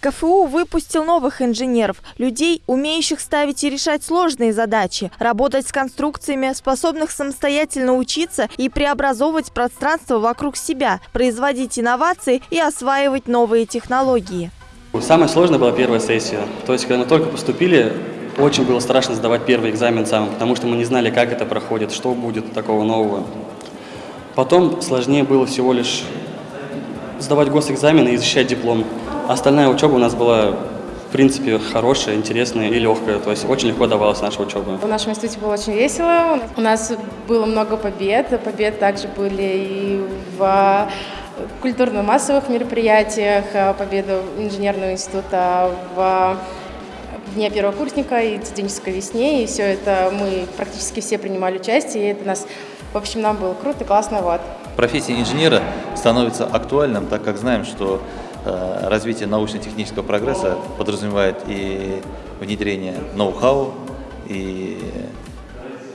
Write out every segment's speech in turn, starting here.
КФУ выпустил новых инженеров, людей, умеющих ставить и решать сложные задачи, работать с конструкциями, способных самостоятельно учиться и преобразовывать пространство вокруг себя, производить инновации и осваивать новые технологии. Самое сложное была первая сессия. То есть, когда мы только поступили, очень было страшно сдавать первый экзамен сам, потому что мы не знали, как это проходит, что будет такого нового. Потом сложнее было всего лишь сдавать госэкзамены и защищать диплом. Остальная учеба у нас была, в принципе, хорошая, интересная и легкая. То есть очень легко давалась наша учеба. В нашем институте было очень весело. У нас было много побед. Побед также были и в культурно-массовых мероприятиях, победу инженерного института в Дня первокурсника и студенческой весне. И все это мы практически все принимали участие. И это нас, в общем, нам было круто, классно. Вот. Профессия инженера становится актуальным, так как знаем, что развитие научно-технического прогресса подразумевает и внедрение ноу-хау, и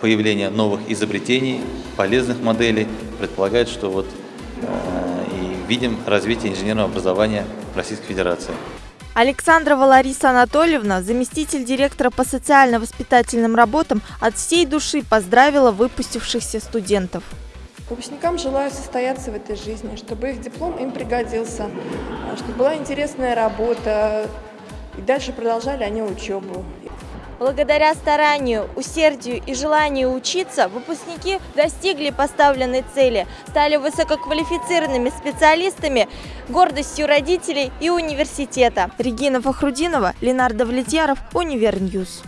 появление новых изобретений, полезных моделей, предполагает, что вот э, и видим развитие инженерного образования в Российской Федерации. Александрова Лариса Анатольевна, заместитель директора по социально-воспитательным работам, от всей души поздравила выпустившихся студентов. Выпускникам желаю состояться в этой жизни, чтобы их диплом им пригодился, чтобы была интересная работа, и дальше продолжали они учебу. Благодаря старанию, усердию и желанию учиться, выпускники достигли поставленной цели, стали высококвалифицированными специалистами, гордостью родителей и университета. Регина Фахрудинова, Ленар Давлетьяров, Univer News.